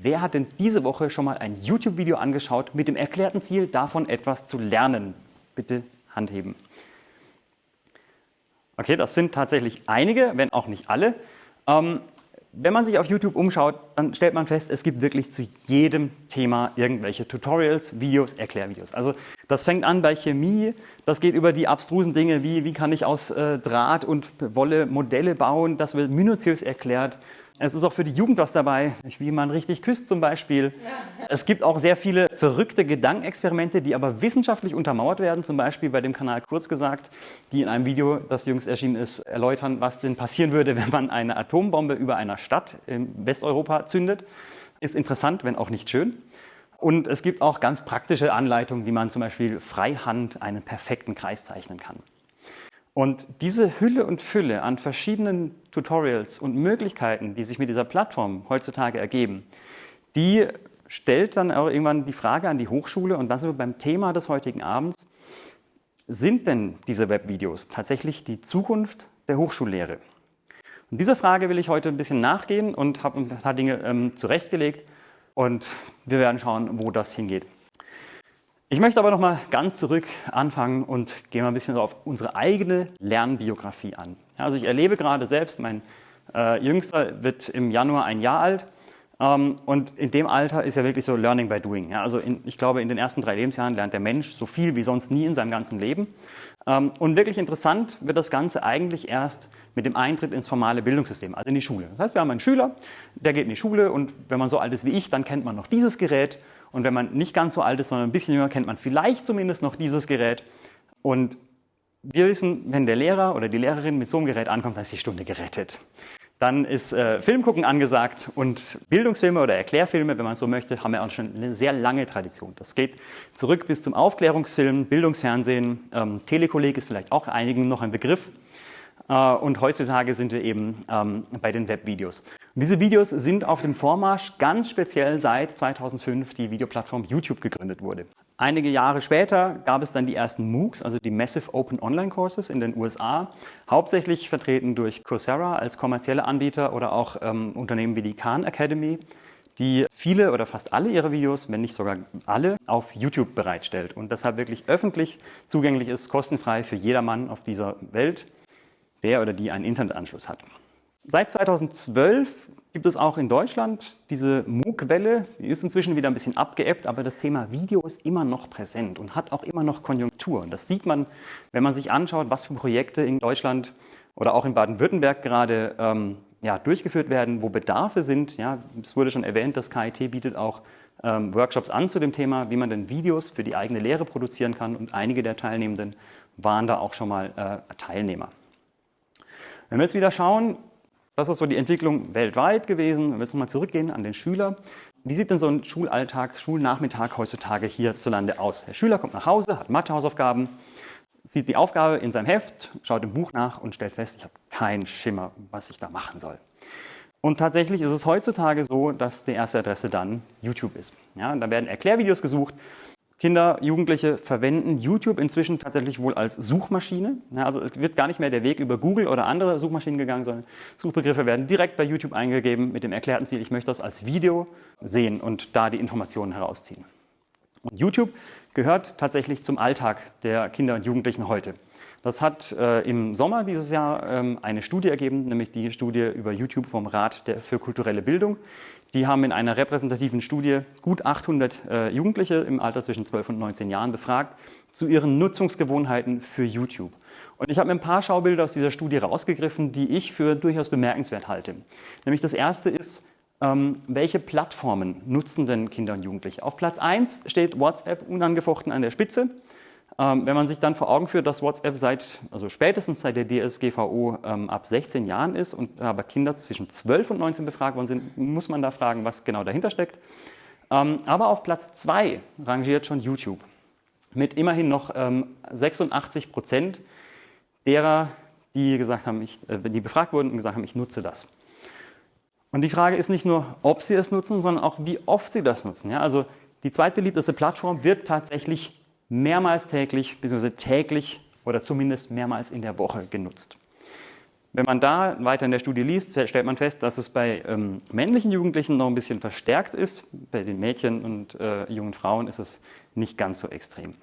Wer hat denn diese Woche schon mal ein YouTube-Video angeschaut mit dem erklärten Ziel, davon etwas zu lernen? Bitte Hand heben. Okay, das sind tatsächlich einige, wenn auch nicht alle. Ähm, wenn man sich auf YouTube umschaut, dann stellt man fest, es gibt wirklich zu jedem Thema irgendwelche Tutorials, Videos, Erklärvideos. Also das fängt an bei Chemie, das geht über die abstrusen Dinge wie, wie kann ich aus äh, Draht und Wolle Modelle bauen, das wird minutiös erklärt. Es ist auch für die Jugend was dabei, wie man richtig küsst zum Beispiel. Ja. Es gibt auch sehr viele verrückte Gedankenexperimente, die aber wissenschaftlich untermauert werden, zum Beispiel bei dem Kanal Kurz gesagt, die in einem Video, das jüngst erschienen ist, erläutern, was denn passieren würde, wenn man eine Atombombe über einer Stadt in Westeuropa zündet. Ist interessant, wenn auch nicht schön. Und es gibt auch ganz praktische Anleitungen, wie man zum Beispiel freihand einen perfekten Kreis zeichnen kann. Und diese Hülle und Fülle an verschiedenen Tutorials und Möglichkeiten, die sich mit dieser Plattform heutzutage ergeben, die stellt dann auch irgendwann die Frage an die Hochschule und das sind wir beim Thema des heutigen Abends. Sind denn diese Webvideos tatsächlich die Zukunft der Hochschullehre? Und dieser Frage will ich heute ein bisschen nachgehen und habe ein paar Dinge ähm, zurechtgelegt und wir werden schauen, wo das hingeht. Ich möchte aber noch mal ganz zurück anfangen und gehe mal ein bisschen auf unsere eigene Lernbiografie an. Also ich erlebe gerade selbst, mein äh, Jüngster wird im Januar ein Jahr alt ähm, und in dem Alter ist ja wirklich so Learning by Doing. Ja, also in, ich glaube, in den ersten drei Lebensjahren lernt der Mensch so viel wie sonst nie in seinem ganzen Leben. Ähm, und wirklich interessant wird das Ganze eigentlich erst mit dem Eintritt ins formale Bildungssystem, also in die Schule. Das heißt, wir haben einen Schüler, der geht in die Schule und wenn man so alt ist wie ich, dann kennt man noch dieses Gerät und wenn man nicht ganz so alt ist, sondern ein bisschen jünger, kennt man vielleicht zumindest noch dieses Gerät. Und wir wissen, wenn der Lehrer oder die Lehrerin mit so einem Gerät ankommt, dann ist die Stunde gerettet. Dann ist äh, Filmgucken angesagt und Bildungsfilme oder Erklärfilme, wenn man so möchte, haben ja auch schon eine sehr lange Tradition. Das geht zurück bis zum Aufklärungsfilm, Bildungsfernsehen, ähm, Telekolleg ist vielleicht auch einigen noch ein Begriff. Äh, und heutzutage sind wir eben ähm, bei den Webvideos. Und diese Videos sind auf dem Vormarsch ganz speziell seit 2005 die Videoplattform YouTube gegründet wurde. Einige Jahre später gab es dann die ersten MOOCs, also die Massive Open Online Courses in den USA, hauptsächlich vertreten durch Coursera als kommerzielle Anbieter oder auch ähm, Unternehmen wie die Khan Academy, die viele oder fast alle ihre Videos, wenn nicht sogar alle, auf YouTube bereitstellt und deshalb wirklich öffentlich zugänglich ist, kostenfrei für jedermann auf dieser Welt der oder die einen Internetanschluss hat. Seit 2012 gibt es auch in Deutschland diese MOOC-Welle, die ist inzwischen wieder ein bisschen abgeebbt, aber das Thema Video ist immer noch präsent und hat auch immer noch Konjunktur. Und das sieht man, wenn man sich anschaut, was für Projekte in Deutschland oder auch in Baden-Württemberg gerade ähm, ja, durchgeführt werden, wo Bedarfe sind. Ja, es wurde schon erwähnt, das KIT bietet auch ähm, Workshops an zu dem Thema, wie man denn Videos für die eigene Lehre produzieren kann und einige der Teilnehmenden waren da auch schon mal äh, Teilnehmer. Wenn wir jetzt wieder schauen, das ist so die Entwicklung weltweit gewesen, wenn wir jetzt nochmal zurückgehen an den Schüler. Wie sieht denn so ein Schulalltag, Schulnachmittag heutzutage hierzulande aus? Der Schüler kommt nach Hause, hat Mathehausaufgaben, sieht die Aufgabe in seinem Heft, schaut im Buch nach und stellt fest, ich habe keinen Schimmer, was ich da machen soll. Und tatsächlich ist es heutzutage so, dass die erste Adresse dann YouTube ist. Ja, da werden Erklärvideos gesucht Kinder, Jugendliche verwenden YouTube inzwischen tatsächlich wohl als Suchmaschine. also es wird gar nicht mehr der Weg über Google oder andere Suchmaschinen gegangen, sondern Suchbegriffe werden direkt bei YouTube eingegeben mit dem erklärten Ziel, ich möchte das als Video sehen und da die Informationen herausziehen. Und YouTube gehört tatsächlich zum Alltag der Kinder und Jugendlichen heute. Das hat äh, im Sommer dieses Jahr ähm, eine Studie ergeben, nämlich die Studie über YouTube vom Rat der, für kulturelle Bildung. Die haben in einer repräsentativen Studie gut 800 äh, Jugendliche im Alter zwischen 12 und 19 Jahren befragt zu ihren Nutzungsgewohnheiten für YouTube. Und ich habe mir ein paar Schaubilder aus dieser Studie rausgegriffen, die ich für durchaus bemerkenswert halte. Nämlich das erste ist, ähm, welche Plattformen nutzen denn Kinder und Jugendliche? Auf Platz 1 steht WhatsApp unangefochten an der Spitze. Ähm, wenn man sich dann vor Augen führt, dass WhatsApp seit, also spätestens seit der DSGVO ähm, ab 16 Jahren ist und aber Kinder zwischen 12 und 19 befragt worden sind, muss man da fragen, was genau dahinter steckt. Ähm, aber auf Platz 2 rangiert schon YouTube mit immerhin noch 86 ähm, Prozent derer, die, gesagt haben, ich, äh, die befragt wurden und gesagt haben, ich nutze das. Und die Frage ist nicht nur, ob sie es nutzen, sondern auch, wie oft sie das nutzen. Ja, also die zweitbeliebteste Plattform wird tatsächlich mehrmals täglich bzw. täglich oder zumindest mehrmals in der Woche genutzt. Wenn man da weiter in der Studie liest, stellt man fest, dass es bei ähm, männlichen Jugendlichen noch ein bisschen verstärkt ist. Bei den Mädchen und äh, jungen Frauen ist es nicht ganz so extrem.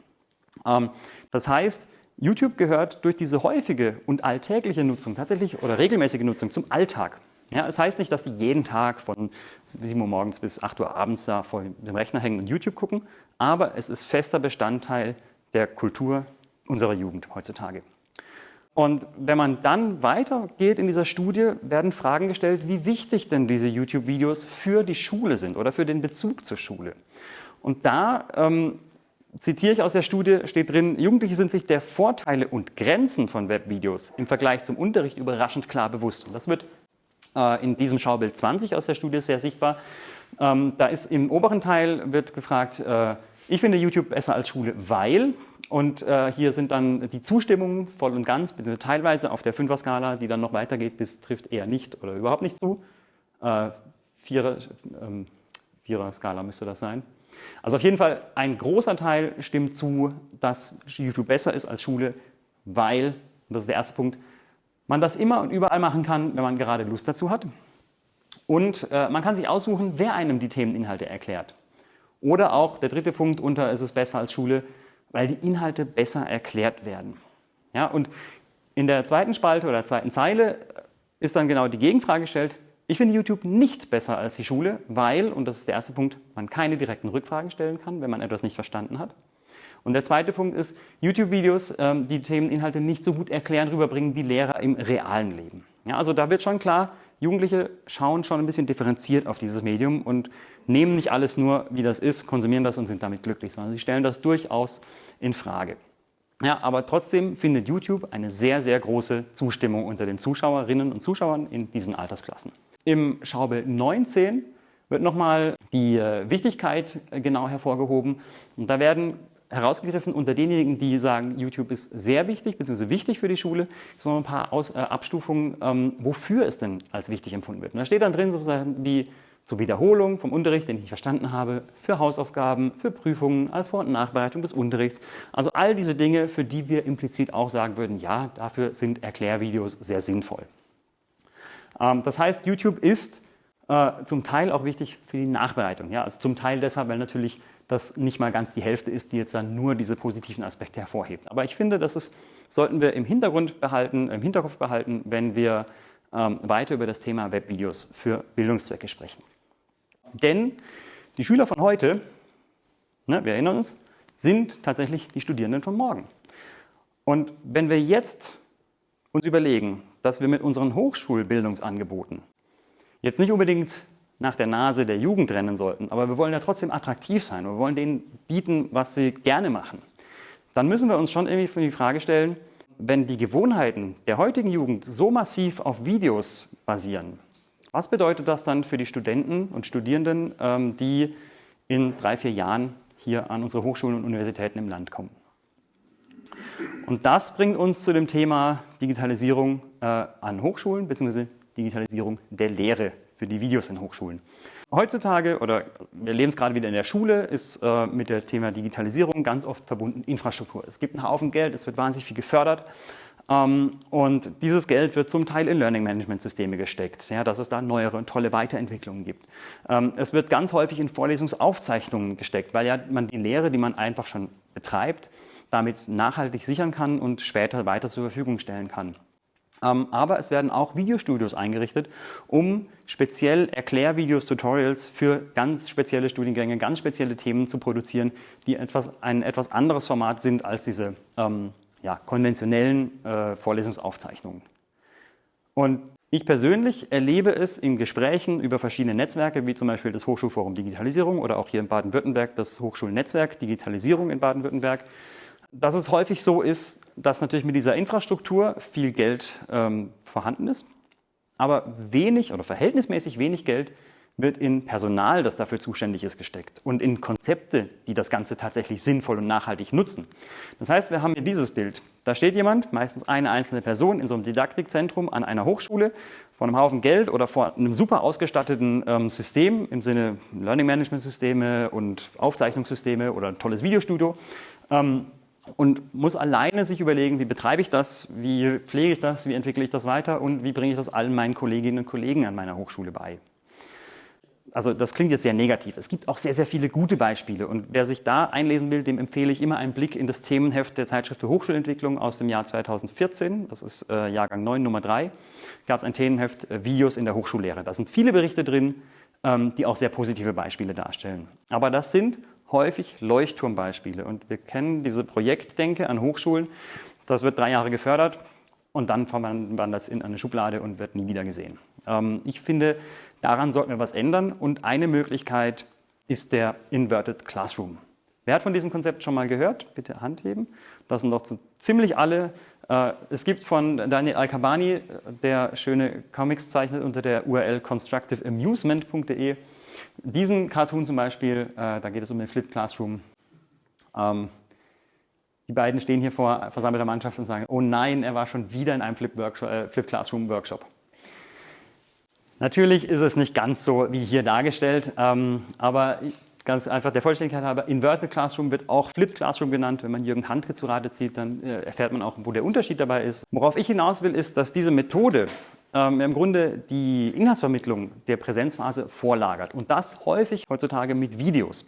Ähm, das heißt, YouTube gehört durch diese häufige und alltägliche Nutzung tatsächlich oder regelmäßige Nutzung zum Alltag. Ja, es heißt nicht, dass Sie jeden Tag von 7 Uhr morgens bis 8 Uhr abends da vor dem Rechner hängen und YouTube gucken, aber es ist fester Bestandteil der Kultur unserer Jugend heutzutage. Und wenn man dann weitergeht in dieser Studie, werden Fragen gestellt, wie wichtig denn diese YouTube-Videos für die Schule sind oder für den Bezug zur Schule. Und da ähm, zitiere ich aus der Studie, steht drin, Jugendliche sind sich der Vorteile und Grenzen von Webvideos im Vergleich zum Unterricht überraschend klar bewusst. Und das wird äh, in diesem Schaubild 20 aus der Studie sehr sichtbar. Ähm, da ist im oberen Teil wird gefragt, äh, ich finde YouTube besser als Schule, weil und äh, hier sind dann die Zustimmungen voll und ganz, beziehungsweise teilweise auf der Fünfer-Skala, die dann noch weitergeht bis trifft eher nicht oder überhaupt nicht zu. Äh, Vierer, ähm, Vierer-Skala müsste das sein. Also auf jeden Fall ein großer Teil stimmt zu, dass YouTube besser ist als Schule, weil, und das ist der erste Punkt, man das immer und überall machen kann, wenn man gerade Lust dazu hat. Und äh, man kann sich aussuchen, wer einem die Themeninhalte erklärt. Oder auch der dritte Punkt unter, ist es besser als Schule, weil die Inhalte besser erklärt werden. Ja, und in der zweiten Spalte oder zweiten Zeile ist dann genau die Gegenfrage gestellt, ich finde YouTube nicht besser als die Schule, weil, und das ist der erste Punkt, man keine direkten Rückfragen stellen kann, wenn man etwas nicht verstanden hat. Und der zweite Punkt ist, YouTube-Videos, ähm, die Themeninhalte nicht so gut erklären, rüberbringen wie Lehrer im realen Leben. Ja, also da wird schon klar, Jugendliche schauen schon ein bisschen differenziert auf dieses Medium und nehmen nicht alles nur, wie das ist, konsumieren das und sind damit glücklich, sondern sie stellen das durchaus in Frage. Ja, aber trotzdem findet YouTube eine sehr, sehr große Zustimmung unter den Zuschauerinnen und Zuschauern in diesen Altersklassen. Im Schaubild 19 wird nochmal die äh, Wichtigkeit äh, genau hervorgehoben. Und da werden herausgegriffen unter denjenigen, die sagen, YouTube ist sehr wichtig, beziehungsweise wichtig für die Schule, sondern ein paar Aus, äh, Abstufungen, ähm, wofür es denn als wichtig empfunden wird. Und da steht dann drin sozusagen wie zur Wiederholung vom Unterricht, den ich nicht verstanden habe, für Hausaufgaben, für Prüfungen, als Vor- und Nachbereitung des Unterrichts. Also all diese Dinge, für die wir implizit auch sagen würden, ja, dafür sind Erklärvideos sehr sinnvoll. Ähm, das heißt, YouTube ist äh, zum Teil auch wichtig für die Nachbereitung. Ja? Also zum Teil deshalb, weil natürlich das nicht mal ganz die Hälfte ist, die jetzt dann nur diese positiven Aspekte hervorhebt. Aber ich finde, das ist, sollten wir im Hintergrund behalten, im Hinterkopf behalten, wenn wir ähm, weiter über das Thema Webvideos für Bildungszwecke sprechen. Denn die Schüler von heute, ne, wir erinnern uns, sind tatsächlich die Studierenden von morgen. Und wenn wir jetzt uns überlegen, dass wir mit unseren Hochschulbildungsangeboten jetzt nicht unbedingt nach der Nase der Jugend rennen sollten, aber wir wollen ja trotzdem attraktiv sein, wir wollen denen bieten, was sie gerne machen, dann müssen wir uns schon irgendwie die Frage stellen, wenn die Gewohnheiten der heutigen Jugend so massiv auf Videos basieren, was bedeutet das dann für die Studenten und Studierenden, ähm, die in drei, vier Jahren hier an unsere Hochschulen und Universitäten im Land kommen? Und das bringt uns zu dem Thema Digitalisierung äh, an Hochschulen bzw. Digitalisierung der Lehre für die Videos in Hochschulen. Heutzutage, oder wir leben es gerade wieder in der Schule, ist äh, mit dem Thema Digitalisierung ganz oft verbunden Infrastruktur. Es gibt einen Haufen Geld, es wird wahnsinnig viel gefördert ähm, und dieses Geld wird zum Teil in Learning Management Systeme gesteckt, ja, dass es da neuere und tolle Weiterentwicklungen gibt. Ähm, es wird ganz häufig in Vorlesungsaufzeichnungen gesteckt, weil ja man die Lehre, die man einfach schon betreibt, damit nachhaltig sichern kann und später weiter zur Verfügung stellen kann. Ähm, aber es werden auch Videostudios eingerichtet, um speziell Erklärvideos, Tutorials für ganz spezielle Studiengänge, ganz spezielle Themen zu produzieren, die etwas, ein etwas anderes Format sind als diese ähm, ja, konventionellen äh, Vorlesungsaufzeichnungen. Und ich persönlich erlebe es in Gesprächen über verschiedene Netzwerke, wie zum Beispiel das Hochschulforum Digitalisierung oder auch hier in Baden-Württemberg das Hochschulnetzwerk Digitalisierung in Baden-Württemberg, dass es häufig so ist, dass natürlich mit dieser Infrastruktur viel Geld ähm, vorhanden ist, aber wenig oder verhältnismäßig wenig Geld wird in Personal, das dafür zuständig ist, gesteckt und in Konzepte, die das Ganze tatsächlich sinnvoll und nachhaltig nutzen. Das heißt, wir haben hier dieses Bild. Da steht jemand, meistens eine einzelne Person in so einem Didaktikzentrum an einer Hochschule vor einem Haufen Geld oder vor einem super ausgestatteten ähm, System im Sinne Learning Management Systeme und Aufzeichnungssysteme oder ein tolles Videostudio. Ähm, und muss alleine sich überlegen, wie betreibe ich das, wie pflege ich das, wie entwickle ich das weiter und wie bringe ich das allen meinen Kolleginnen und Kollegen an meiner Hochschule bei. Also das klingt jetzt sehr negativ. Es gibt auch sehr, sehr viele gute Beispiele und wer sich da einlesen will, dem empfehle ich immer einen Blick in das Themenheft der Zeitschrift für Hochschulentwicklung aus dem Jahr 2014. Das ist äh, Jahrgang 9, Nummer 3. Gab es ein Themenheft äh, Videos in der Hochschullehre. Da sind viele Berichte drin, ähm, die auch sehr positive Beispiele darstellen. Aber das sind häufig Leuchtturmbeispiele. Und wir kennen diese Projektdenke an Hochschulen. Das wird drei Jahre gefördert und dann wandert es in eine Schublade und wird nie wieder gesehen. Ähm, ich finde, daran sollten wir was ändern. Und eine Möglichkeit ist der Inverted Classroom. Wer hat von diesem Konzept schon mal gehört? Bitte Hand heben. Das sind doch so ziemlich alle. Äh, es gibt von Daniel Al-Kabani, der schöne Comics zeichnet unter der URL constructiveamusement.de. Diesen Cartoon zum Beispiel, äh, da geht es um den Flipped Classroom. Ähm, die beiden stehen hier vor versammelter Mannschaft und sagen, oh nein, er war schon wieder in einem Flip, äh, Flip Classroom Workshop. Natürlich ist es nicht ganz so wie hier dargestellt, ähm, aber ganz einfach der Vollständigkeit halber, Inverted Classroom wird auch Flipped Classroom genannt. Wenn man Jürgen Handke zu Rate zieht, dann äh, erfährt man auch, wo der Unterschied dabei ist. Worauf ich hinaus will, ist, dass diese Methode ähm, im Grunde die Inhaltsvermittlung der Präsenzphase vorlagert und das häufig heutzutage mit Videos.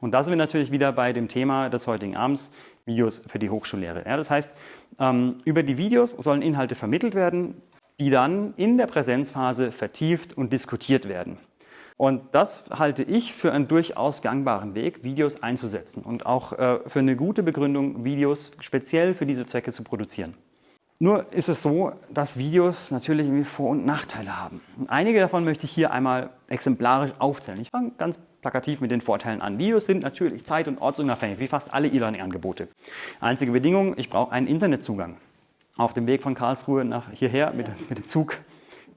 Und da sind wir natürlich wieder bei dem Thema des heutigen Abends, Videos für die Hochschullehre. Ja, das heißt, ähm, über die Videos sollen Inhalte vermittelt werden, die dann in der Präsenzphase vertieft und diskutiert werden. Und das halte ich für einen durchaus gangbaren Weg, Videos einzusetzen und auch äh, für eine gute Begründung, Videos speziell für diese Zwecke zu produzieren. Nur ist es so, dass Videos natürlich irgendwie Vor- und Nachteile haben. Einige davon möchte ich hier einmal exemplarisch aufzählen. Ich fange ganz plakativ mit den Vorteilen an. Videos sind natürlich zeit- und ortsunabhängig, wie fast alle E-Learning-Angebote. Einzige Bedingung, ich brauche einen Internetzugang. Auf dem Weg von Karlsruhe nach hierher mit, mit dem Zug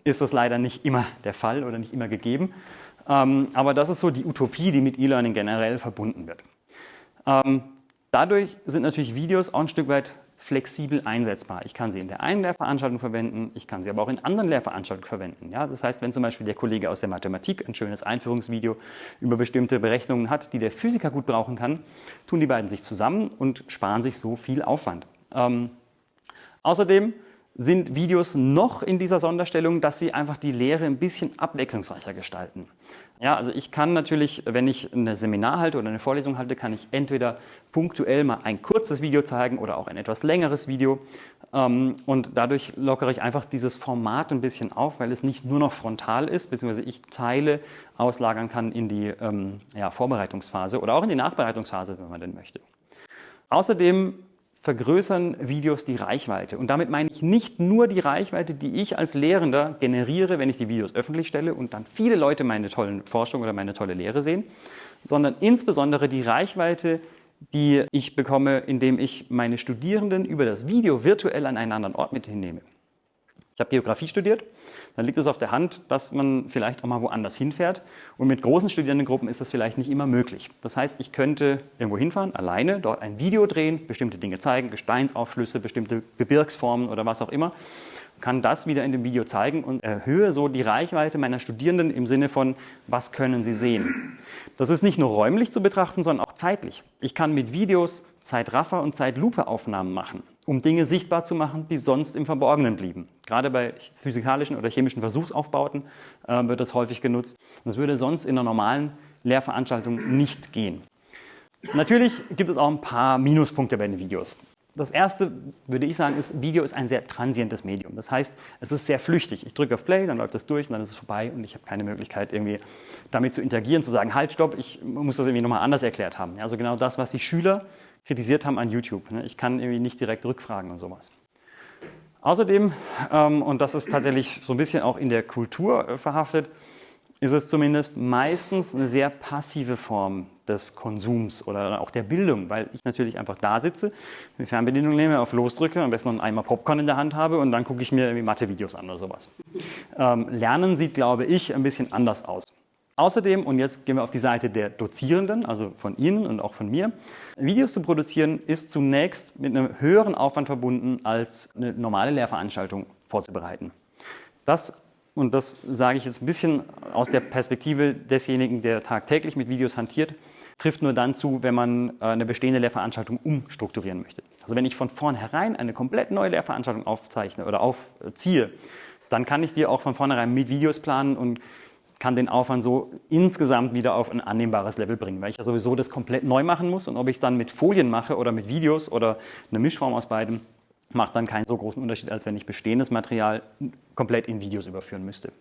ist das leider nicht immer der Fall oder nicht immer gegeben. Ähm, aber das ist so die Utopie, die mit E-Learning generell verbunden wird. Ähm, dadurch sind natürlich Videos auch ein Stück weit flexibel einsetzbar. Ich kann sie in der einen Lehrveranstaltung verwenden, ich kann sie aber auch in anderen Lehrveranstaltungen verwenden. Ja, das heißt, wenn zum Beispiel der Kollege aus der Mathematik ein schönes Einführungsvideo über bestimmte Berechnungen hat, die der Physiker gut brauchen kann, tun die beiden sich zusammen und sparen sich so viel Aufwand. Ähm, außerdem sind Videos noch in dieser Sonderstellung, dass sie einfach die Lehre ein bisschen abwechslungsreicher gestalten. Ja, also ich kann natürlich, wenn ich ein Seminar halte oder eine Vorlesung halte, kann ich entweder punktuell mal ein kurzes Video zeigen oder auch ein etwas längeres Video. Ähm, und dadurch lockere ich einfach dieses Format ein bisschen auf, weil es nicht nur noch frontal ist, beziehungsweise ich Teile auslagern kann in die ähm, ja, Vorbereitungsphase oder auch in die Nachbereitungsphase, wenn man denn möchte. Außerdem vergrößern Videos die Reichweite. Und damit meine ich nicht nur die Reichweite, die ich als Lehrender generiere, wenn ich die Videos öffentlich stelle und dann viele Leute meine tollen Forschung oder meine tolle Lehre sehen, sondern insbesondere die Reichweite, die ich bekomme, indem ich meine Studierenden über das Video virtuell an einen anderen Ort mit hinnehme. Ich habe Geografie studiert, dann liegt es auf der Hand, dass man vielleicht auch mal woanders hinfährt. Und mit großen Studierendengruppen ist das vielleicht nicht immer möglich. Das heißt, ich könnte irgendwo hinfahren, alleine, dort ein Video drehen, bestimmte Dinge zeigen, Gesteinsaufschlüsse, bestimmte Gebirgsformen oder was auch immer, kann das wieder in dem Video zeigen und erhöhe so die Reichweite meiner Studierenden im Sinne von, was können sie sehen. Das ist nicht nur räumlich zu betrachten, sondern auch zeitlich. Ich kann mit Videos Zeitraffer- und Zeitlupe-Aufnahmen machen um Dinge sichtbar zu machen, die sonst im Verborgenen blieben. Gerade bei physikalischen oder chemischen Versuchsaufbauten äh, wird das häufig genutzt. Das würde sonst in einer normalen Lehrveranstaltung nicht gehen. Natürlich gibt es auch ein paar Minuspunkte bei den Videos. Das erste, würde ich sagen, ist, Video ist ein sehr transientes Medium. Das heißt, es ist sehr flüchtig. Ich drücke auf Play, dann läuft das durch und dann ist es vorbei und ich habe keine Möglichkeit, irgendwie damit zu interagieren, zu sagen, halt, stopp, ich muss das irgendwie nochmal anders erklärt haben. Also genau das, was die Schüler kritisiert haben an YouTube. Ne? Ich kann irgendwie nicht direkt rückfragen und sowas. Außerdem, ähm, und das ist tatsächlich so ein bisschen auch in der Kultur äh, verhaftet, ist es zumindest meistens eine sehr passive Form des Konsums oder auch der Bildung, weil ich natürlich einfach da sitze, die Fernbedienung nehme, auf Los drücke, am besten noch einen Eimer Popcorn in der Hand habe und dann gucke ich mir irgendwie Mathe-Videos an oder sowas. Ähm, Lernen sieht, glaube ich, ein bisschen anders aus. Außerdem, und jetzt gehen wir auf die Seite der Dozierenden, also von Ihnen und auch von mir, Videos zu produzieren ist zunächst mit einem höheren Aufwand verbunden, als eine normale Lehrveranstaltung vorzubereiten. Das und das sage ich jetzt ein bisschen aus der Perspektive desjenigen, der tagtäglich mit Videos hantiert, trifft nur dann zu, wenn man äh, eine bestehende Lehrveranstaltung umstrukturieren möchte. Also wenn ich von vornherein eine komplett neue Lehrveranstaltung aufzeichne oder aufziehe, dann kann ich die auch von vornherein mit Videos planen und kann den Aufwand so insgesamt wieder auf ein annehmbares Level bringen, weil ich ja sowieso das komplett neu machen muss und ob ich dann mit Folien mache oder mit Videos oder eine Mischform aus beiden, macht dann keinen so großen Unterschied, als wenn ich bestehendes Material komplett in Videos überführen müsste.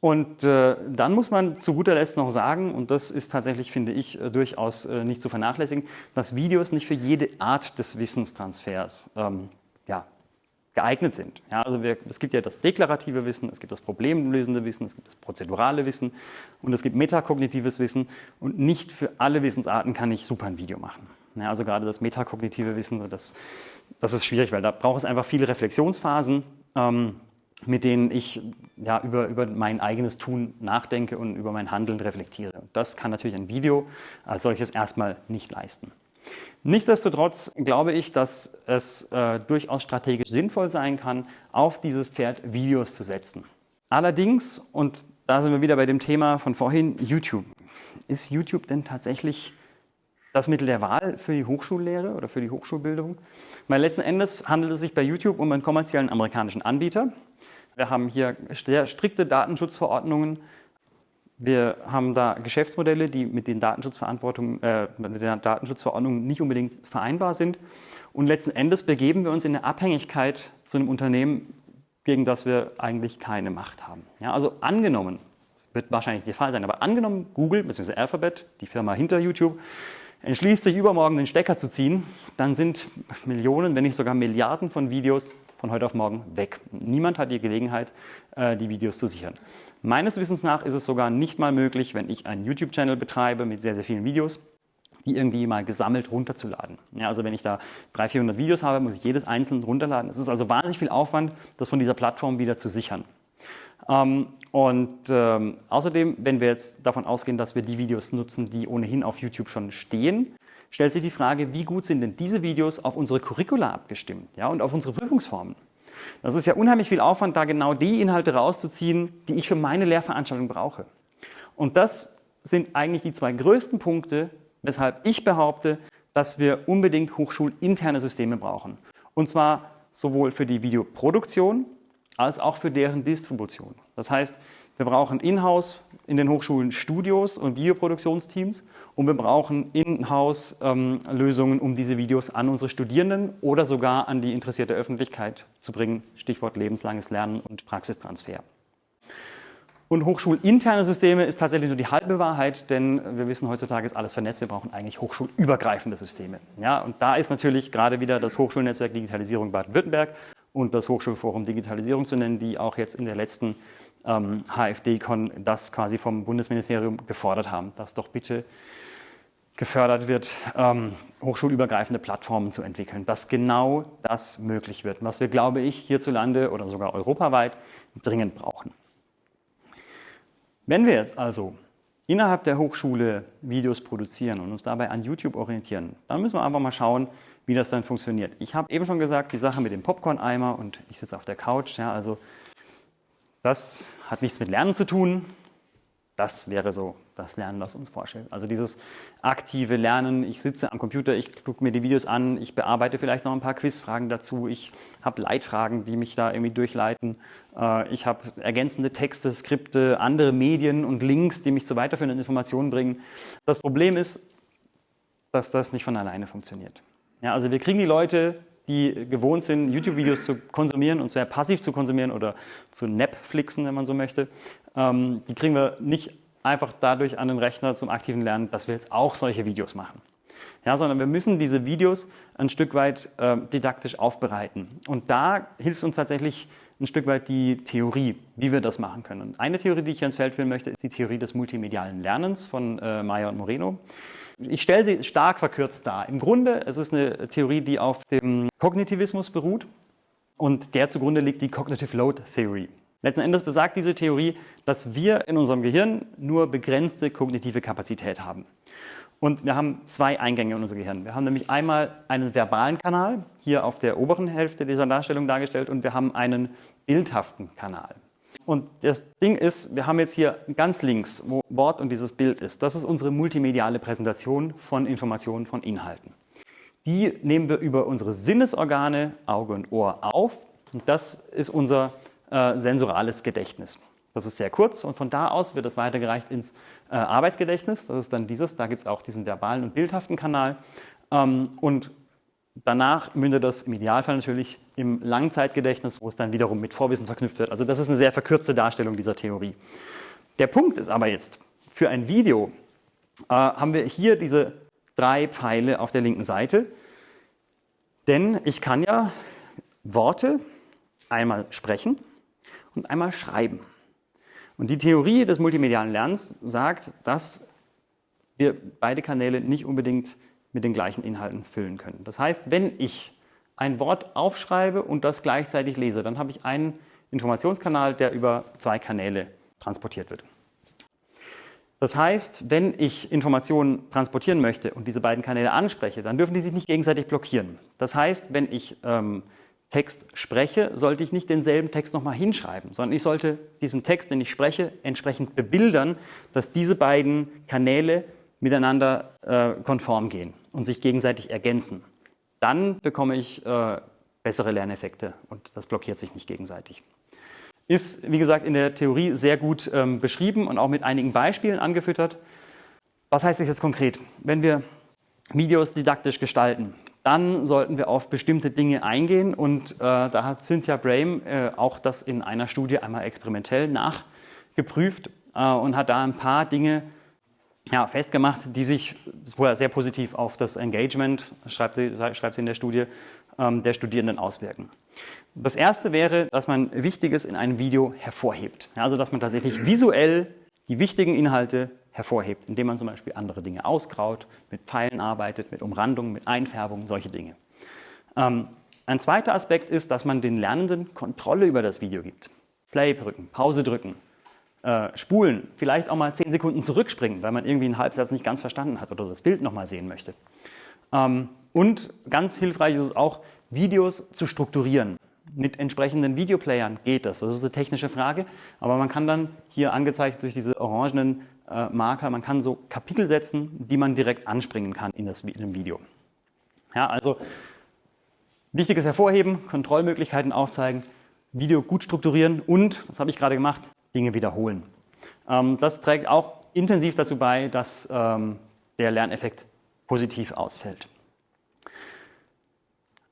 Und äh, dann muss man zu guter Letzt noch sagen, und das ist tatsächlich, finde ich, äh, durchaus äh, nicht zu vernachlässigen, dass Videos nicht für jede Art des Wissenstransfers ähm, geeignet sind. Ja, also wir, es gibt ja das deklarative Wissen, es gibt das problemlösende Wissen, es gibt das prozedurale Wissen und es gibt metakognitives Wissen und nicht für alle Wissensarten kann ich super ein Video machen. Ja, also gerade das metakognitive Wissen, das, das ist schwierig, weil da braucht es einfach viele Reflexionsphasen. Ähm, mit denen ich ja, über, über mein eigenes Tun nachdenke und über mein Handeln reflektiere. Das kann natürlich ein Video als solches erstmal nicht leisten. Nichtsdestotrotz glaube ich, dass es äh, durchaus strategisch sinnvoll sein kann, auf dieses Pferd Videos zu setzen. Allerdings, und da sind wir wieder bei dem Thema von vorhin, YouTube. Ist YouTube denn tatsächlich das Mittel der Wahl für die Hochschullehre oder für die Hochschulbildung? Weil letzten Endes handelt es sich bei YouTube um einen kommerziellen amerikanischen Anbieter. Wir haben hier sehr strikte Datenschutzverordnungen. Wir haben da Geschäftsmodelle, die mit den, Datenschutzverantwortung, äh, mit den Datenschutzverordnungen nicht unbedingt vereinbar sind. Und letzten Endes begeben wir uns in eine Abhängigkeit zu einem Unternehmen, gegen das wir eigentlich keine Macht haben. Ja, also angenommen, das wird wahrscheinlich der Fall sein, aber angenommen, Google bzw. Alphabet, die Firma hinter YouTube, entschließt sich übermorgen den Stecker zu ziehen, dann sind Millionen, wenn nicht sogar Milliarden von Videos von heute auf morgen weg. Niemand hat die Gelegenheit, äh, die Videos zu sichern. Meines Wissens nach ist es sogar nicht mal möglich, wenn ich einen YouTube-Channel betreibe mit sehr, sehr vielen Videos, die irgendwie mal gesammelt runterzuladen. Ja, also wenn ich da 300, 400 Videos habe, muss ich jedes einzelne runterladen. Es ist also wahnsinnig viel Aufwand, das von dieser Plattform wieder zu sichern. Ähm, und ähm, außerdem, wenn wir jetzt davon ausgehen, dass wir die Videos nutzen, die ohnehin auf YouTube schon stehen, stellt sich die Frage, wie gut sind denn diese Videos auf unsere Curricula abgestimmt ja, und auf unsere Prüfungsformen. Das ist ja unheimlich viel Aufwand, da genau die Inhalte rauszuziehen, die ich für meine Lehrveranstaltung brauche. Und das sind eigentlich die zwei größten Punkte, weshalb ich behaupte, dass wir unbedingt hochschulinterne Systeme brauchen. Und zwar sowohl für die Videoproduktion als auch für deren Distribution. Das heißt, wir brauchen in-house in den Hochschulen Studios und Videoproduktionsteams und wir brauchen in-house ähm, Lösungen, um diese Videos an unsere Studierenden oder sogar an die interessierte Öffentlichkeit zu bringen. Stichwort lebenslanges Lernen und Praxistransfer. Und hochschulinterne Systeme ist tatsächlich nur die halbe Wahrheit, denn wir wissen, heutzutage ist alles vernetzt. Wir brauchen eigentlich hochschulübergreifende Systeme. Ja, und da ist natürlich gerade wieder das Hochschulnetzwerk Digitalisierung Baden-Württemberg und das Hochschulforum Digitalisierung zu nennen, die auch jetzt in der letzten ähm, HFD-Con das quasi vom Bundesministerium gefordert haben, dass doch bitte gefördert wird, ähm, hochschulübergreifende Plattformen zu entwickeln, dass genau das möglich wird, was wir, glaube ich, hierzulande oder sogar europaweit dringend brauchen. Wenn wir jetzt also innerhalb der Hochschule Videos produzieren und uns dabei an YouTube orientieren, dann müssen wir einfach mal schauen, wie das dann funktioniert. Ich habe eben schon gesagt, die Sache mit dem Popcorn-Eimer und ich sitze auf der Couch, ja, also das hat nichts mit Lernen zu tun. Das wäre so das Lernen, was uns vorstellt. Also dieses aktive Lernen, ich sitze am Computer, ich gucke mir die Videos an, ich bearbeite vielleicht noch ein paar Quizfragen dazu, ich habe Leitfragen, die mich da irgendwie durchleiten, äh, ich habe ergänzende Texte, Skripte, andere Medien und Links, die mich zu weiterführenden Informationen bringen. Das Problem ist, dass das nicht von alleine funktioniert. Ja, also wir kriegen die Leute die gewohnt sind, YouTube-Videos zu konsumieren und sehr passiv zu konsumieren oder zu Netflixen, wenn man so möchte, ähm, die kriegen wir nicht einfach dadurch an den Rechner zum aktiven Lernen, dass wir jetzt auch solche Videos machen. Ja, sondern wir müssen diese Videos ein Stück weit äh, didaktisch aufbereiten. Und da hilft uns tatsächlich ein Stück weit die Theorie, wie wir das machen können. Und eine Theorie, die ich hier ins Feld führen möchte, ist die Theorie des multimedialen Lernens von äh, Meyer und Moreno. Ich stelle sie stark verkürzt dar. Im Grunde es ist eine Theorie, die auf dem Kognitivismus beruht und der zugrunde liegt die Cognitive Load Theory. Letzten Endes besagt diese Theorie, dass wir in unserem Gehirn nur begrenzte kognitive Kapazität haben. Und wir haben zwei Eingänge in unser Gehirn. Wir haben nämlich einmal einen verbalen Kanal, hier auf der oberen Hälfte dieser Darstellung dargestellt, und wir haben einen bildhaften Kanal. Und das Ding ist, wir haben jetzt hier ganz links, wo Wort und dieses Bild ist, das ist unsere multimediale Präsentation von Informationen, von Inhalten. Die nehmen wir über unsere Sinnesorgane, Auge und Ohr auf. Und das ist unser äh, sensorales Gedächtnis. Das ist sehr kurz und von da aus wird das weitergereicht ins äh, Arbeitsgedächtnis. Das ist dann dieses, da gibt es auch diesen verbalen und bildhaften Kanal. Ähm, und danach mündet das im Idealfall natürlich im Langzeitgedächtnis, wo es dann wiederum mit Vorwissen verknüpft wird. Also das ist eine sehr verkürzte Darstellung dieser Theorie. Der Punkt ist aber jetzt, für ein Video äh, haben wir hier diese drei Pfeile auf der linken Seite. Denn ich kann ja Worte einmal sprechen und einmal schreiben. Und die Theorie des multimedialen Lernens sagt, dass wir beide Kanäle nicht unbedingt mit den gleichen Inhalten füllen können. Das heißt, wenn ich ein Wort aufschreibe und das gleichzeitig lese, dann habe ich einen Informationskanal, der über zwei Kanäle transportiert wird. Das heißt, wenn ich Informationen transportieren möchte und diese beiden Kanäle anspreche, dann dürfen die sich nicht gegenseitig blockieren. Das heißt, wenn ich ähm, Text spreche, sollte ich nicht denselben Text nochmal hinschreiben, sondern ich sollte diesen Text, den ich spreche, entsprechend bebildern, dass diese beiden Kanäle miteinander äh, konform gehen und sich gegenseitig ergänzen. Dann bekomme ich äh, bessere Lerneffekte und das blockiert sich nicht gegenseitig. Ist, wie gesagt, in der Theorie sehr gut ähm, beschrieben und auch mit einigen Beispielen angefüttert. Was heißt das jetzt konkret? Wenn wir Videos didaktisch gestalten, dann sollten wir auf bestimmte Dinge eingehen und äh, da hat Cynthia Brame äh, auch das in einer Studie einmal experimentell nachgeprüft äh, und hat da ein paar Dinge ja, festgemacht, die sich sehr positiv auf das Engagement, schreibt sie, schreibt sie in der Studie, ähm, der Studierenden auswirken. Das erste wäre, dass man Wichtiges in einem Video hervorhebt. Also dass man tatsächlich visuell die wichtigen Inhalte hervorhebt, indem man zum Beispiel andere Dinge ausgraut, mit Pfeilen arbeitet, mit Umrandungen, mit Einfärbungen, solche Dinge. Ähm, ein zweiter Aspekt ist, dass man den Lernenden Kontrolle über das Video gibt. Play drücken, Pause drücken, äh, spulen, vielleicht auch mal zehn Sekunden zurückspringen, weil man irgendwie einen Halbsatz nicht ganz verstanden hat oder das Bild nochmal sehen möchte. Ähm, und ganz hilfreich ist es auch, Videos zu strukturieren. Mit entsprechenden Videoplayern geht das. Das ist eine technische Frage, aber man kann dann hier angezeigt durch diese orangenen äh, Marker, man kann so Kapitel setzen, die man direkt anspringen kann in das in dem Video. Ja, also wichtiges hervorheben, Kontrollmöglichkeiten aufzeigen, Video gut strukturieren und, das habe ich gerade gemacht, Dinge wiederholen. Ähm, das trägt auch intensiv dazu bei, dass ähm, der Lerneffekt positiv ausfällt.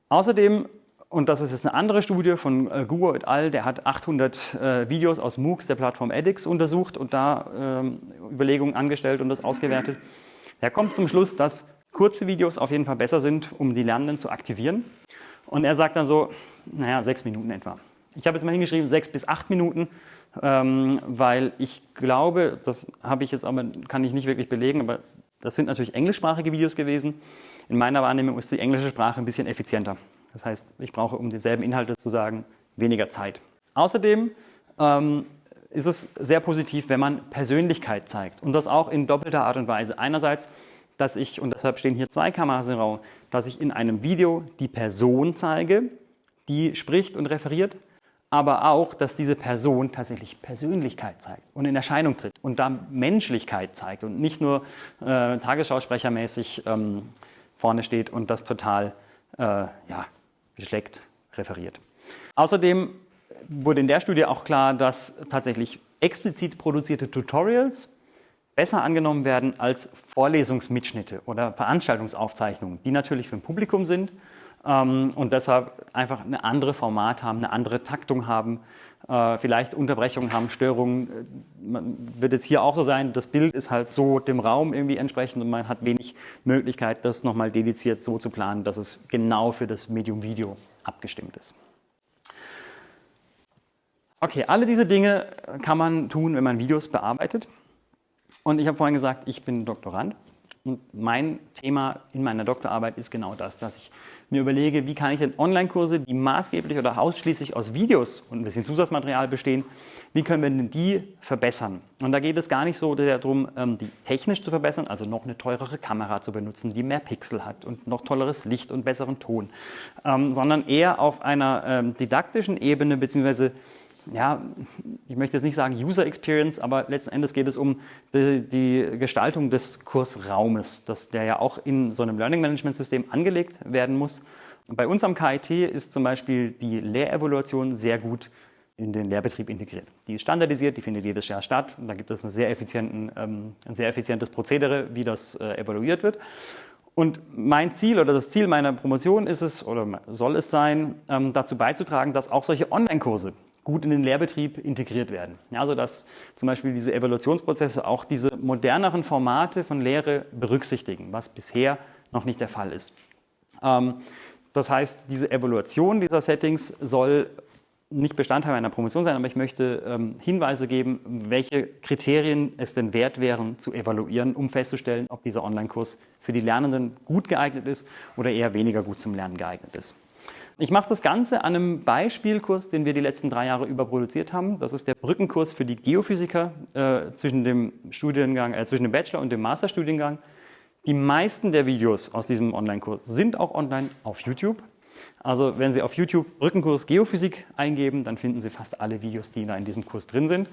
Außerdem, und das ist jetzt eine andere Studie von äh, Guo et al., der hat 800 äh, Videos aus MOOCs der Plattform edX untersucht und da ähm, Überlegungen angestellt und das ausgewertet. Er kommt zum Schluss, dass kurze Videos auf jeden Fall besser sind, um die Lernenden zu aktivieren. Und er sagt dann so, naja, sechs Minuten etwa. Ich habe jetzt mal hingeschrieben, sechs bis acht Minuten, ähm, weil ich glaube, das habe ich jetzt aber, kann ich nicht wirklich belegen, aber das sind natürlich englischsprachige Videos gewesen. In meiner Wahrnehmung ist die englische Sprache ein bisschen effizienter. Das heißt, ich brauche, um dieselben Inhalte zu sagen, weniger Zeit. Außerdem ähm, ist es sehr positiv, wenn man Persönlichkeit zeigt und das auch in doppelter Art und Weise. Einerseits, dass ich, und deshalb stehen hier zwei Kameras im Raum, dass ich in einem Video die Person zeige, die spricht und referiert, aber auch, dass diese Person tatsächlich Persönlichkeit zeigt und in Erscheinung tritt und da Menschlichkeit zeigt und nicht nur äh, Tagesschausprechermäßig ähm, vorne steht und das total äh, ja, geschleckt referiert. Außerdem wurde in der Studie auch klar, dass tatsächlich explizit produzierte Tutorials besser angenommen werden als Vorlesungsmitschnitte oder Veranstaltungsaufzeichnungen, die natürlich für ein Publikum sind und deshalb einfach eine andere Format haben, eine andere Taktung haben, äh, vielleicht Unterbrechungen haben, Störungen. Äh, man wird es hier auch so sein, das Bild ist halt so dem Raum irgendwie entsprechend und man hat wenig Möglichkeit, das nochmal dediziert so zu planen, dass es genau für das Medium Video abgestimmt ist. Okay, alle diese Dinge kann man tun, wenn man Videos bearbeitet. Und ich habe vorhin gesagt, ich bin Doktorand. Und mein Thema in meiner Doktorarbeit ist genau das, dass ich mir überlege, wie kann ich denn Online-Kurse, die maßgeblich oder ausschließlich aus Videos und ein bisschen Zusatzmaterial bestehen, wie können wir denn die verbessern? Und da geht es gar nicht so sehr darum, ähm, die technisch zu verbessern, also noch eine teurere Kamera zu benutzen, die mehr Pixel hat und noch tolleres Licht und besseren Ton, ähm, sondern eher auf einer ähm, didaktischen Ebene bzw. ja, ich möchte jetzt nicht sagen User Experience, aber letzten Endes geht es um die, die Gestaltung des Kursraumes, dass der ja auch in so einem Learning Management System angelegt werden muss. Und bei uns am KIT ist zum Beispiel die Lehrevaluation sehr gut in den Lehrbetrieb integriert. Die ist standardisiert, die findet jedes Jahr statt. Da gibt es sehr ähm, ein sehr effizientes Prozedere, wie das äh, evaluiert wird. Und mein Ziel oder das Ziel meiner Promotion ist es oder soll es sein, ähm, dazu beizutragen, dass auch solche Online-Kurse gut in den Lehrbetrieb integriert werden. Ja, also dass zum Beispiel diese Evaluationsprozesse auch diese moderneren Formate von Lehre berücksichtigen, was bisher noch nicht der Fall ist. Ähm, das heißt, diese Evaluation dieser Settings soll nicht Bestandteil einer Promotion sein, aber ich möchte ähm, Hinweise geben, welche Kriterien es denn wert wären zu evaluieren, um festzustellen, ob dieser Online-Kurs für die Lernenden gut geeignet ist oder eher weniger gut zum Lernen geeignet ist. Ich mache das Ganze an einem Beispielkurs, den wir die letzten drei Jahre über produziert haben. Das ist der Brückenkurs für die Geophysiker äh, zwischen, dem Studiengang, äh, zwischen dem Bachelor- und dem Masterstudiengang. Die meisten der Videos aus diesem Online-Kurs sind auch online auf YouTube. Also wenn Sie auf YouTube Rückenkurs Geophysik eingeben, dann finden Sie fast alle Videos, die da in diesem Kurs drin sind.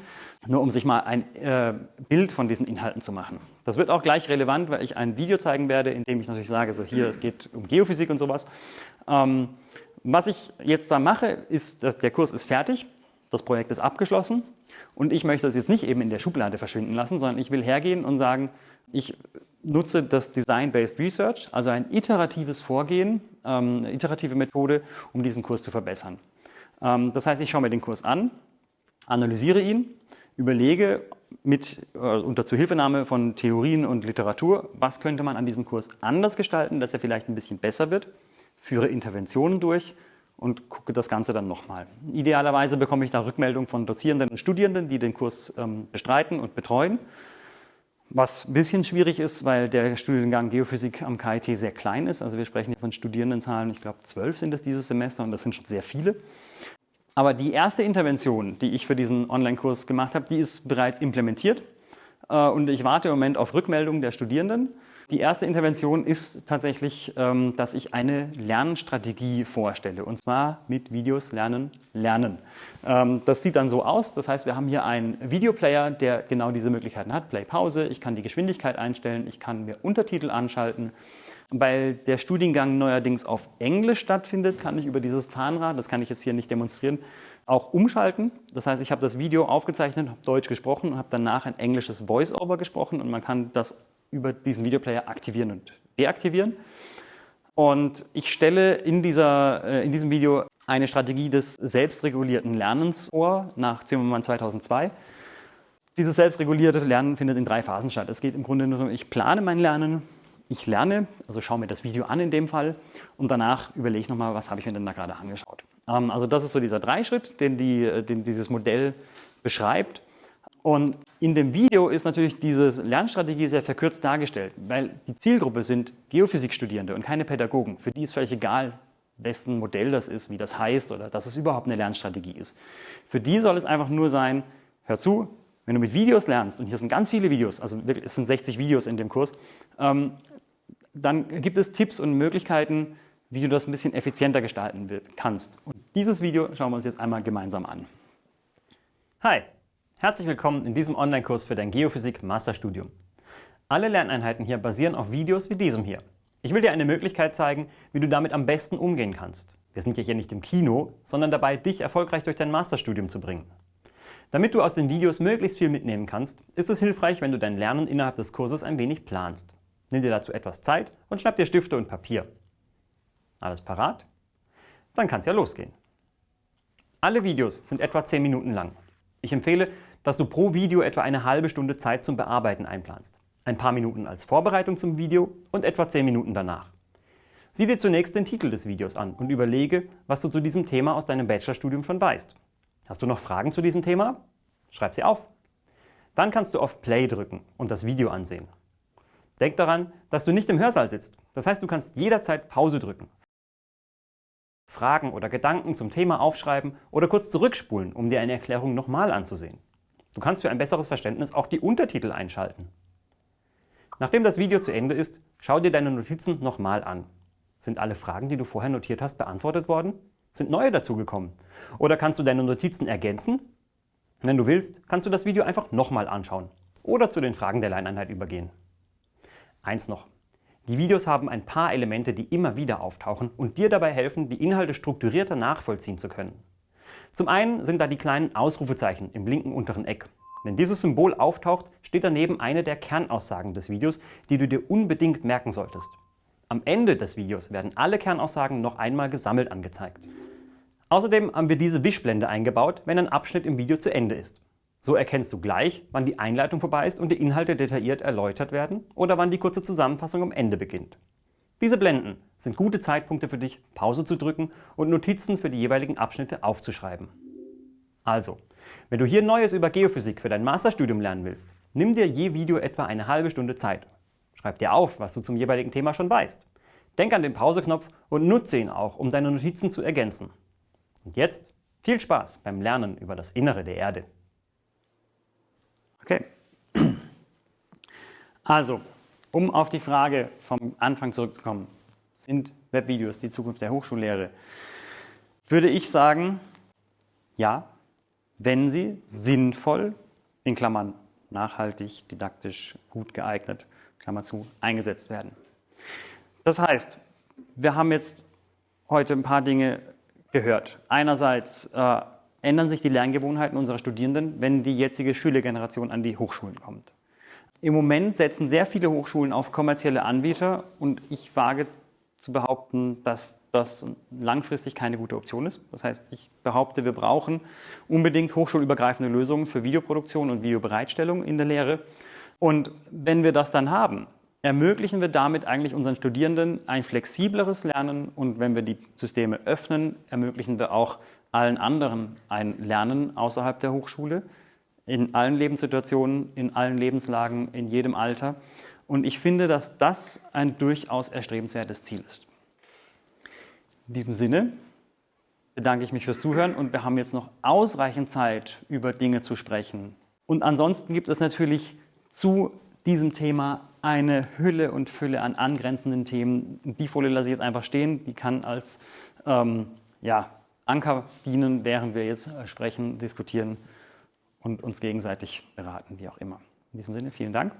Nur um sich mal ein äh, Bild von diesen Inhalten zu machen. Das wird auch gleich relevant, weil ich ein Video zeigen werde, in dem ich natürlich sage, so hier, es geht um Geophysik und sowas. Ähm, was ich jetzt da mache, ist, dass der Kurs ist fertig, das Projekt ist abgeschlossen und ich möchte das jetzt nicht eben in der Schublade verschwinden lassen, sondern ich will hergehen und sagen, ich nutze das Design-Based Research, also ein iteratives Vorgehen, ähm, eine iterative Methode, um diesen Kurs zu verbessern. Ähm, das heißt, ich schaue mir den Kurs an, analysiere ihn, überlege mit, äh, unter Zuhilfenahme von Theorien und Literatur, was könnte man an diesem Kurs anders gestalten, dass er vielleicht ein bisschen besser wird, führe Interventionen durch und gucke das Ganze dann nochmal. Idealerweise bekomme ich da Rückmeldung von Dozierenden und Studierenden, die den Kurs ähm, bestreiten und betreuen was ein bisschen schwierig ist, weil der Studiengang Geophysik am KIT sehr klein ist. Also wir sprechen hier von Studierendenzahlen, ich glaube zwölf sind es dieses Semester und das sind schon sehr viele. Aber die erste Intervention, die ich für diesen Online-Kurs gemacht habe, die ist bereits implementiert. Äh, und ich warte im Moment auf Rückmeldungen der Studierenden. Die erste Intervention ist tatsächlich, ähm, dass ich eine Lernstrategie vorstelle und zwar mit Videos lernen, lernen. Ähm, das sieht dann so aus, das heißt, wir haben hier einen Videoplayer, der genau diese Möglichkeiten hat, Play, Pause, ich kann die Geschwindigkeit einstellen, ich kann mir Untertitel anschalten. Weil der Studiengang neuerdings auf Englisch stattfindet, kann ich über dieses Zahnrad, das kann ich jetzt hier nicht demonstrieren, auch umschalten. Das heißt, ich habe das Video aufgezeichnet, habe Deutsch gesprochen und habe danach ein englisches Voice-Over gesprochen und man kann das über diesen Videoplayer aktivieren und deaktivieren. Und ich stelle in, dieser, äh, in diesem Video eine Strategie des selbstregulierten Lernens vor, nach Zimmermann 2002. Dieses selbstregulierte Lernen findet in drei Phasen statt. Es geht im Grunde nur darum, ich plane mein Lernen, ich lerne, also schaue mir das Video an in dem Fall und danach überlege ich nochmal, was habe ich mir denn da gerade angeschaut. Ähm, also das ist so dieser Dreischritt, den, die, äh, den dieses Modell beschreibt. Und in dem Video ist natürlich diese Lernstrategie sehr verkürzt dargestellt, weil die Zielgruppe sind Geophysikstudierende und keine Pädagogen. Für die ist völlig egal, wessen Modell das ist, wie das heißt oder dass es überhaupt eine Lernstrategie ist. Für die soll es einfach nur sein, hör zu, wenn du mit Videos lernst, und hier sind ganz viele Videos, also es sind 60 Videos in dem Kurs, ähm, dann gibt es Tipps und Möglichkeiten, wie du das ein bisschen effizienter gestalten kannst. Und dieses Video schauen wir uns jetzt einmal gemeinsam an. Hi, Herzlich willkommen in diesem Online-Kurs für dein Geophysik-Masterstudium. Alle Lerneinheiten hier basieren auf Videos wie diesem hier. Ich will dir eine Möglichkeit zeigen, wie du damit am besten umgehen kannst. Wir sind ja hier nicht im Kino, sondern dabei, dich erfolgreich durch dein Masterstudium zu bringen. Damit du aus den Videos möglichst viel mitnehmen kannst, ist es hilfreich, wenn du dein Lernen innerhalb des Kurses ein wenig planst. Nimm dir dazu etwas Zeit und schnapp dir Stifte und Papier. Alles parat? Dann kann es ja losgehen. Alle Videos sind etwa 10 Minuten lang. Ich empfehle, dass du pro Video etwa eine halbe Stunde Zeit zum Bearbeiten einplanst. Ein paar Minuten als Vorbereitung zum Video und etwa 10 Minuten danach. Sieh dir zunächst den Titel des Videos an und überlege, was du zu diesem Thema aus deinem Bachelorstudium schon weißt. Hast du noch Fragen zu diesem Thema? Schreib sie auf. Dann kannst du auf Play drücken und das Video ansehen. Denk daran, dass du nicht im Hörsaal sitzt. Das heißt, du kannst jederzeit Pause drücken, Fragen oder Gedanken zum Thema aufschreiben oder kurz zurückspulen, um dir eine Erklärung nochmal anzusehen. Du kannst für ein besseres Verständnis auch die Untertitel einschalten. Nachdem das Video zu Ende ist, schau dir deine Notizen nochmal an. Sind alle Fragen, die du vorher notiert hast, beantwortet worden? Sind neue dazugekommen? Oder kannst du deine Notizen ergänzen? Wenn du willst, kannst du das Video einfach nochmal anschauen oder zu den Fragen der Lerneinheit übergehen. Eins noch. Die Videos haben ein paar Elemente, die immer wieder auftauchen und dir dabei helfen, die Inhalte strukturierter nachvollziehen zu können. Zum einen sind da die kleinen Ausrufezeichen im linken unteren Eck. Wenn dieses Symbol auftaucht, steht daneben eine der Kernaussagen des Videos, die du dir unbedingt merken solltest. Am Ende des Videos werden alle Kernaussagen noch einmal gesammelt angezeigt. Außerdem haben wir diese Wischblende eingebaut, wenn ein Abschnitt im Video zu Ende ist. So erkennst du gleich, wann die Einleitung vorbei ist und die Inhalte detailliert erläutert werden oder wann die kurze Zusammenfassung am Ende beginnt. Diese Blenden sind gute Zeitpunkte für dich, Pause zu drücken und Notizen für die jeweiligen Abschnitte aufzuschreiben. Also, wenn du hier Neues über Geophysik für dein Masterstudium lernen willst, nimm dir je Video etwa eine halbe Stunde Zeit. Schreib dir auf, was du zum jeweiligen Thema schon weißt. Denk an den Pauseknopf und nutze ihn auch, um deine Notizen zu ergänzen. Und jetzt viel Spaß beim Lernen über das Innere der Erde. Okay. Also, um auf die Frage vom Anfang zurückzukommen, sind Webvideos die Zukunft der Hochschullehre? Würde ich sagen, ja, wenn sie sinnvoll, in Klammern nachhaltig, didaktisch gut geeignet, Klammer zu, eingesetzt werden. Das heißt, wir haben jetzt heute ein paar Dinge gehört. Einerseits äh, ändern sich die Lerngewohnheiten unserer Studierenden, wenn die jetzige Schülergeneration an die Hochschulen kommt. Im Moment setzen sehr viele Hochschulen auf kommerzielle Anbieter und ich wage zu behaupten, dass das langfristig keine gute Option ist. Das heißt, ich behaupte, wir brauchen unbedingt hochschulübergreifende Lösungen für Videoproduktion und Videobereitstellung in der Lehre. Und wenn wir das dann haben, ermöglichen wir damit eigentlich unseren Studierenden ein flexibleres Lernen und wenn wir die Systeme öffnen, ermöglichen wir auch allen anderen ein Lernen außerhalb der Hochschule, in allen Lebenssituationen, in allen Lebenslagen, in jedem Alter. Und ich finde, dass das ein durchaus erstrebenswertes Ziel ist. In diesem Sinne bedanke ich mich fürs Zuhören und wir haben jetzt noch ausreichend Zeit, über Dinge zu sprechen. Und ansonsten gibt es natürlich zu diesem Thema eine Hülle und Fülle an angrenzenden Themen. Die Folie lasse ich jetzt einfach stehen, die kann als ähm, ja, Anker dienen, während wir jetzt äh, sprechen, diskutieren und uns gegenseitig beraten, wie auch immer. In diesem Sinne, vielen Dank.